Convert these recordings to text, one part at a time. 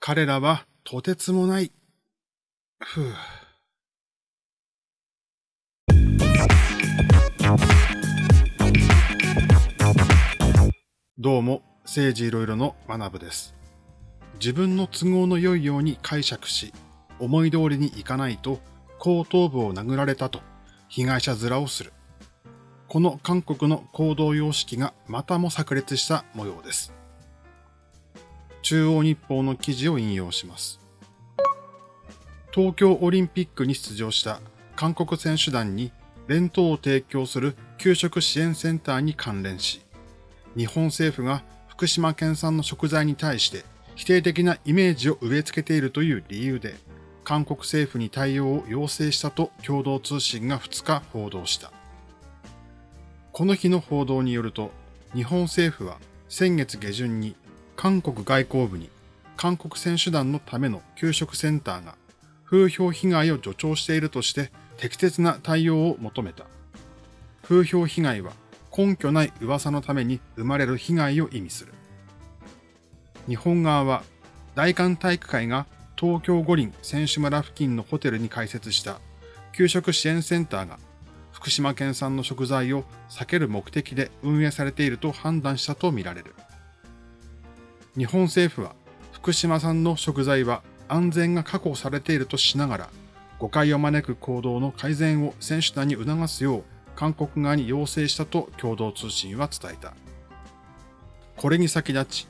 彼らはとてつもない。ふう。どうも、政治いろいろの学部です。自分の都合の良いように解釈し、思い通りにいかないと後頭部を殴られたと被害者面をする。この韓国の行動様式がまたも炸裂した模様です。中央日報の記事を引用します。東京オリンピックに出場した韓国選手団に弁当を提供する給食支援センターに関連し、日本政府が福島県産の食材に対して否定的なイメージを植え付けているという理由で、韓国政府に対応を要請したと共同通信が2日報道した。この日の報道によると、日本政府は先月下旬に韓国外交部に韓国選手団のための給食センターが風評被害を助長しているとして適切な対応を求めた。風評被害は根拠ない噂のために生まれる被害を意味する。日本側は大韓体育会が東京五輪選手村付近のホテルに開設した給食支援センターが福島県産の食材を避ける目的で運営されていると判断したとみられる。日本政府は福島産の食材は安全が確保されているとしながら誤解を招く行動の改善を選手団に促すよう韓国側に要請したと共同通信は伝えた。これに先立ち、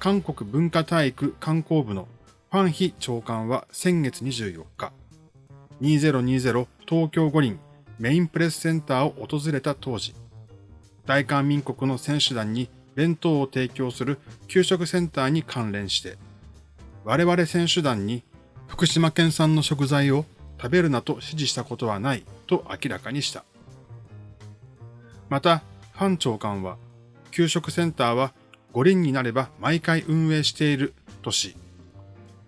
韓国文化体育観光部のファンヒ長官は先月24日、2020東京五輪メインプレスセンターを訪れた当時、大韓民国の選手団に弁当を提供する給食センターに関連して、我々選手団に福島県産の食材を食べるなと指示したことはないと明らかにした。また、ファン長官は、給食センターは五輪になれば毎回運営しているとし、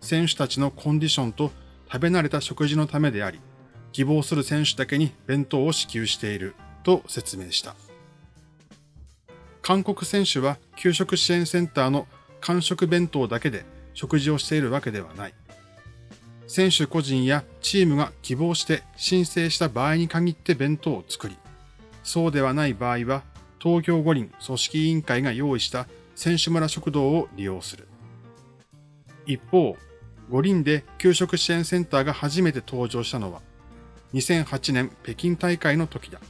選手たちのコンディションと食べ慣れた食事のためであり、希望する選手だけに弁当を支給していると説明した。韓国選手は給食支援センターの完食弁当だけで食事をしているわけではない。選手個人やチームが希望して申請した場合に限って弁当を作り、そうではない場合は東京五輪組織委員会が用意した選手村食堂を利用する。一方、五輪で給食支援センターが初めて登場したのは2008年北京大会の時だ。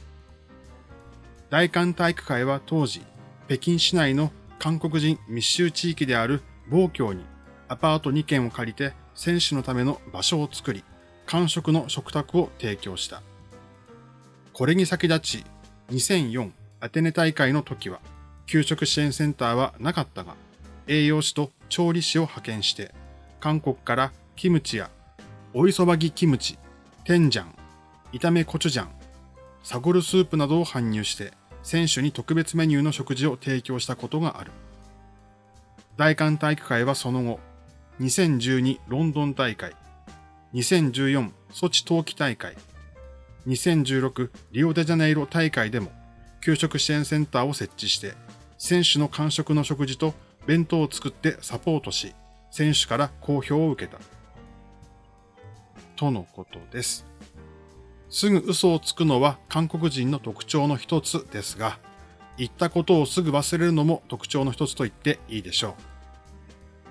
大韓体育会は当時、北京市内の韓国人密集地域である暴郷にアパート2軒を借りて選手のための場所を作り、完食の食卓を提供した。これに先立ち、2004アテネ大会の時は、給食支援センターはなかったが、栄養士と調理師を派遣して、韓国からキムチや、おいそばぎキムチ、テンジャン、炒めコチュジャン、サゴルスープなどを搬入して、選手に特別メニューの食事を提供したことがある。大韓体育会はその後、2012ロンドン大会、2014ソチ冬季大会、2016リオデジャネイロ大会でも給食支援センターを設置して、選手の完食の食事と弁当を作ってサポートし、選手から好評を受けた。とのことです。すぐ嘘をつくのは韓国人の特徴の一つですが、言ったことをすぐ忘れるのも特徴の一つと言っていいでしょう。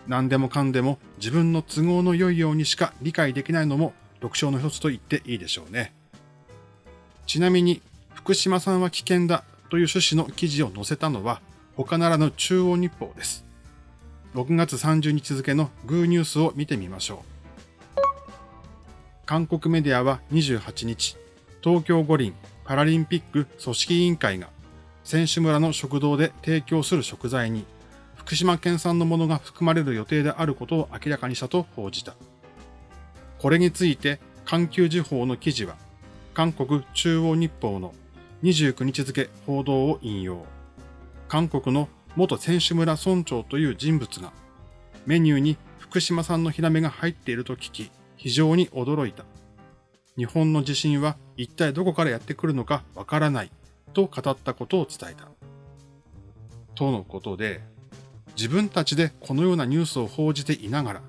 何でもかんでも自分の都合の良いようにしか理解できないのも特徴の一つと言っていいでしょうね。ちなみに、福島さんは危険だという趣旨の記事を載せたのは他ならぬ中央日報です。6月30日付のグーニュースを見てみましょう。韓国メディアは28日、東京五輪パラリンピック組織委員会が選手村の食堂で提供する食材に福島県産のものが含まれる予定であることを明らかにしたと報じた。これについて環球時報の記事は韓国中央日報の29日付報道を引用。韓国の元選手村村長という人物がメニューに福島産のヒラメが入っていると聞き、非常に驚いた。日本の地震は一体どこからやってくるのかわからないと語ったことを伝えた。とのことで、自分たちでこのようなニュースを報じていながら、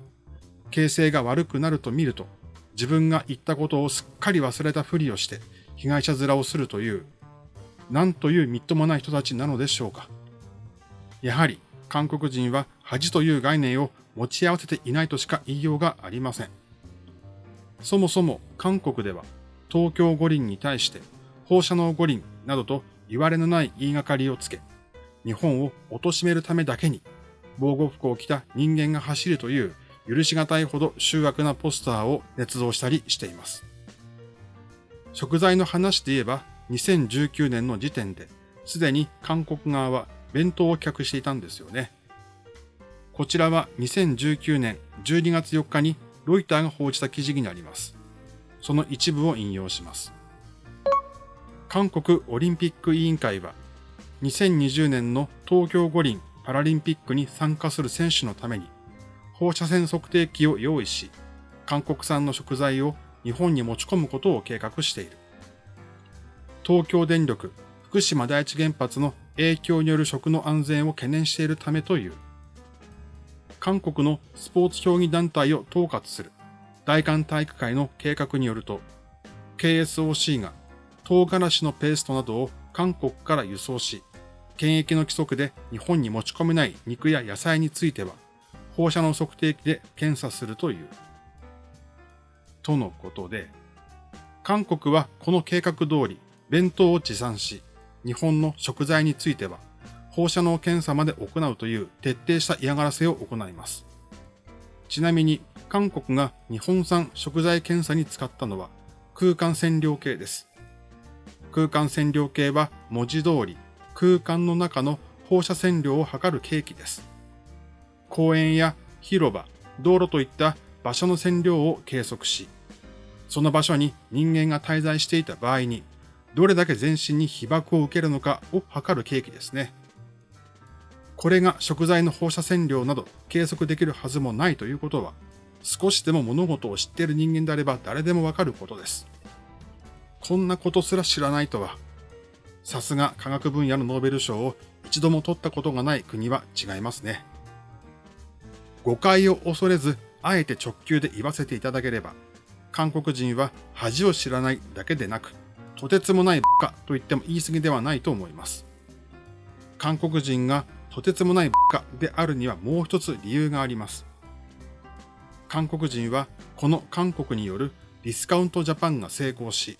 形勢が悪くなると見ると、自分が言ったことをすっかり忘れたふりをして被害者面をするという、なんというみっともない人たちなのでしょうか。やはり韓国人は恥という概念を持ち合わせていないとしか言いようがありません。そもそも韓国では東京五輪に対して放射能五輪などと言われのない言いがかりをつけ、日本を貶めるためだけに防護服を着た人間が走るという許し難いほど醜悪なポスターを捏造したりしています。食材の話で言えば2019年の時点ですでに韓国側は弁当を客していたんですよね。こちらは2019年12月4日にロイターが報じた記事になります。その一部を引用します。韓国オリンピック委員会は2020年の東京五輪パラリンピックに参加する選手のために放射線測定器を用意し、韓国産の食材を日本に持ち込むことを計画している。東京電力福島第一原発の影響による食の安全を懸念しているためという。韓国のスポーツ競技団体を統括する大韓体育会の計画によると、KSOC が唐辛子のペーストなどを韓国から輸送し、検疫の規則で日本に持ち込めない肉や野菜については、放射能測定器で検査するという。とのことで、韓国はこの計画通り弁当を持参し、日本の食材については放射能検査まで行うという徹底した嫌がらせを行います。ちなみに韓国が日本産食材検査に使ったのは空間線量計です。空間線量計は文字通り空間の中の放射線量を測る計器です。公園や広場、道路といった場所の線量を計測し、その場所に人間が滞在していた場合に、どれだけ全身に被爆を受けるのかを測る計器ですね。これが食材の放射線量など計測できるはずもないということは、少しでも物事を知っている人間であれば誰でもわかることです。こんなことすら知らないとは、さすが科学分野のノーベル賞を一度も取ったことがない国は違いますね。誤解を恐れず、あえて直球で言わせていただければ、韓国人は恥を知らないだけでなく、とてつもないバカと言っても言い過ぎではないと思います。韓国人がとてつもないバカであるにはもう一つ理由があります。韓国人はこの韓国によるディスカウントジャパンが成功し、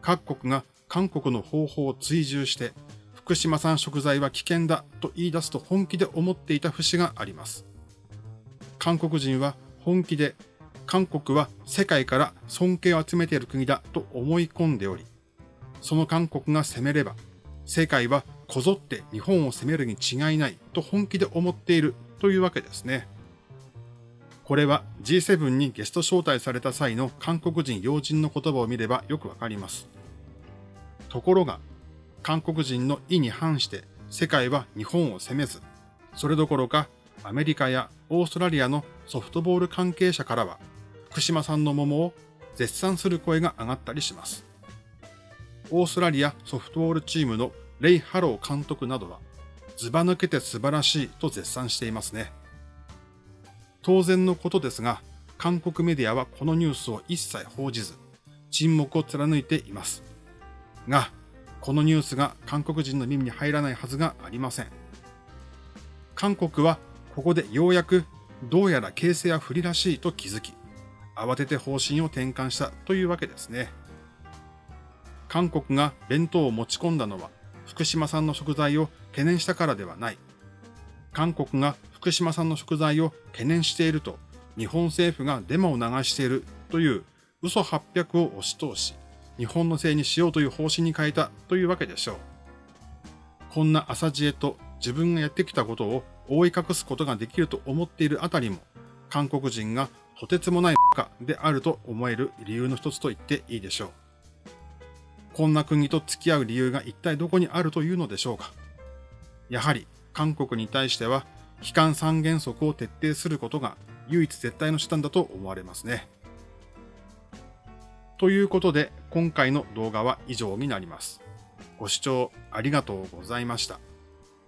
各国が韓国の方法を追従して、福島産食材は危険だと言い出すと本気で思っていた節があります。韓国人は本気で韓国は世界から尊敬を集めている国だと思い込んでおり、その韓国が攻めれば、世界はこぞって日本を攻めるに違いないと本気で思っているというわけですね。これは G7 にゲスト招待された際の韓国人要人の言葉を見ればよくわかります。ところが、韓国人の意に反して世界は日本を攻めず、それどころかアメリカやオーストラリアのソフトボール関係者からは、福島産の桃を絶賛する声が上がったりします。オーストラリアソフトボールチームのレイ・ハロー監督などは、ずば抜けて素晴らしいと絶賛していますね。当然のことですが、韓国メディアはこのニュースを一切報じず、沈黙を貫いています。が、このニュースが韓国人の耳に入らないはずがありません。韓国はここでようやくどうやら形勢は不利らしいと気づき、慌てて方針を転換したというわけですね。韓国が弁当を持ち込んだのは福島産の食材を懸念したからではない。韓国が福島産の食材を懸念していると日本政府がデマを流しているという嘘800を押し通し、日本のせいにしようという方針に変えたというわけでしょう。こんな朝知恵と自分がやってきたことを覆い隠すことができると思っているあたりも、韓国人がとてつもないバカであると思える理由の一つと言っていいでしょう。こんな国と付き合う理由が一体どこにあるというのでしょうか？やはり韓国に対しては、悲観三原則を徹底することが唯一絶対の手段だと思われますね。ということで、今回の動画は以上になります。ご視聴ありがとうございました。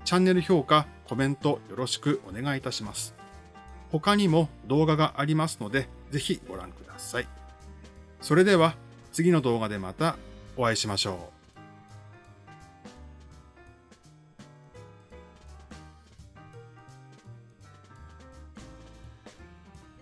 チャンネル評価、コメントよろしくお願いいたします。他にも動画がありますので、ぜひご覧ください。それでは次の動画でまたお会いしましょう。